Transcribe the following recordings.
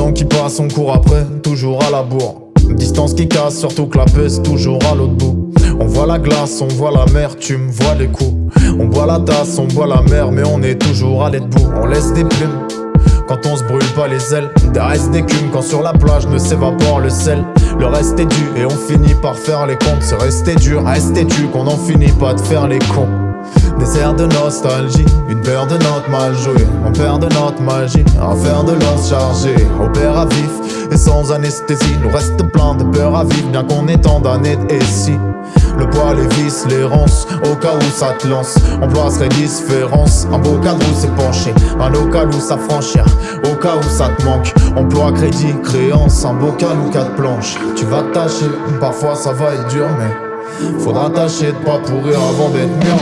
temps qui passe, on court après, toujours à la bourre. Distance qui casse, surtout que la peste toujours à l'autre bout. On voit la glace, on voit la mer, tu me vois les coups. On boit la tasse, on boit la mer, mais on est toujours à debout. On laisse des plumes quand on se brûle pas les ailes. Des restes d'écume quand sur la plage ne s'évapore le sel. Le reste est dû et on finit par faire les comptes. C'est resté dur, resté dû qu'on en finit pas de faire les cons. Des airs de nostalgie, une paire de notes mal jouées On perd de notre magie, un fer de lance chargé Opère à vif et sans anesthésie Nous reste plein de peur à vivre bien qu'on est en d'années et si le poids, les vis, les ronces, au cas où ça te lance. On placerait différence, un beau cadre où c'est penché Un local où ça franchir, au cas où ça te manque Emploi, crédit, créance, un bocal ou quatre planches. Tu vas tâcher, parfois ça va être dur mais Faudra tâcher de pas pourrir avant d'être mûr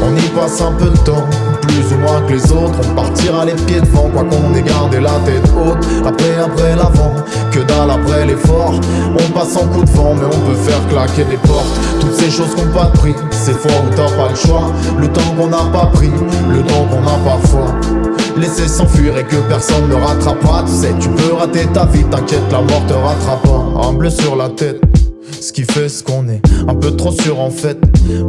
on y passe un peu de temps, plus ou moins que les autres. On partira les pieds devant, quoi qu'on ait gardé la tête haute. Après, après l'avant, que dalle après l'effort. On passe en coup de vent, mais on peut faire claquer des portes. Toutes ces choses qu'on pas de prix, c'est fort où t'as pas le choix. Le temps qu'on n'a pas pris, le temps qu'on a parfois. Laisser s'enfuir et que personne ne rattrapera Tu sais, tu peux rater ta vie, t'inquiète, la mort te rattrapera bleu sur la tête ce qui fait ce qu'on est. Un peu trop sûr en fait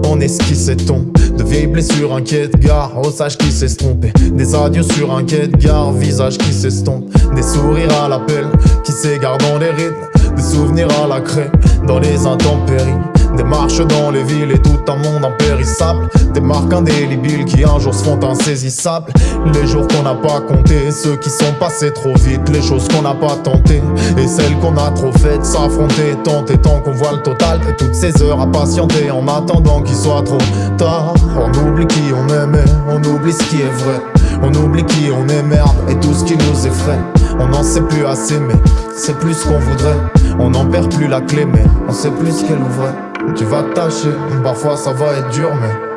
On est ce qui s'estompe De vieilles blessures inquiètes gare Au sage qui s'estomper Des adieux sur de gare Visage qui s'estompe. Des sourires à l'appel Qui s'égarent dans les rythmes. Des souvenirs à la craie Dans les intempéries des marches dans les villes et tout un monde impérissable. Des marques indélébiles qui un jour se font insaisissables. Les jours qu'on n'a pas compté, ceux qui sont passés trop vite. Les choses qu'on n'a pas tentées et celles qu'on a trop faites S'affronter, tenter tant qu'on voit le total Et toutes ces heures à patienter en attendant qu'il soit trop tard. On oublie qui on aimait, on oublie ce qui est vrai. On oublie qui on est merde et tout ce qui nous effraie. On n'en sait plus assez mais c'est plus ce qu'on voudrait. On n'en perd plus la clé mais on sait plus qu'elle ouvrait tu vas tâcher, parfois ça va être dur mais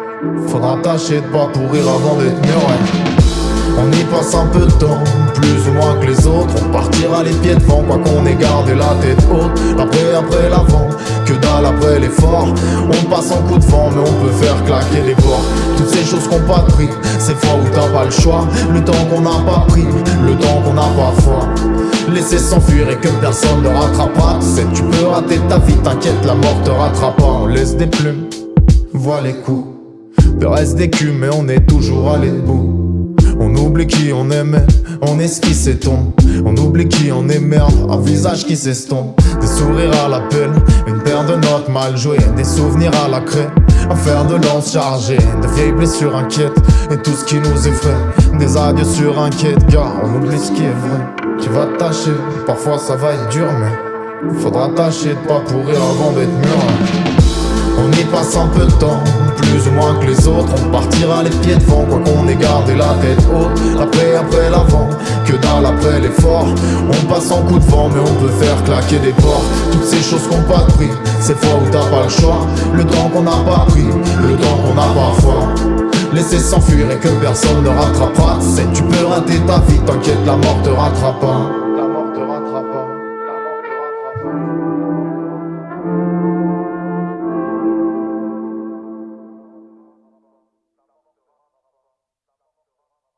Faudra tâcher de pas pourrir avant d'être mûr On y passe un peu de temps, plus ou moins que les autres. On partira les pieds devant, quoi qu'on ait gardé la tête haute. Après, après l'avant, que dalle après l'effort. On passe en coup de vent mais on peut faire claquer les portes Toutes ces choses qu'on pas de prix, c'est fois où t'as pas le choix. Le temps qu'on n'a pas pris, le temps qu'on n'a pas foi. Laisser s'enfuir et que personne ne rattrapera Tu rater ta vie, t'inquiète, la mort te rattrapera On laisse des plumes, voit les coups Le reste culs, mais on est toujours allé debout On oublie qui on aimait, on est ce qui s'étombe On oublie qui on est un visage qui s'estompe. Des sourires à l'appel, une paire de notes mal jouées Des souvenirs à la craie, un fer de lance chargé De vieilles blessures inquiètes, et tout ce qui nous effraie Des adieux sur quai gars, on oublie ce qui est vrai tu vas tâcher, parfois ça va être dur mais Faudra tâcher de pas pourrir avant d'être mûr. On y passe un peu de temps, plus ou moins que les autres. On partira les pieds devant, quoi qu'on ait gardé la tête haute. Après, après l'avant, que dalle après l'effort. On passe en coup de vent mais on peut faire claquer des portes. Toutes ces choses qu'on pas de prix, c'est fois où t'as pas le choix. Le temps qu'on n'a pas pris, le temps qu'on a parfois Laisser s'enfuir et que personne ne rattrapera. C'est tu peux rater ta vie, t'inquiète la mort te rattrape pas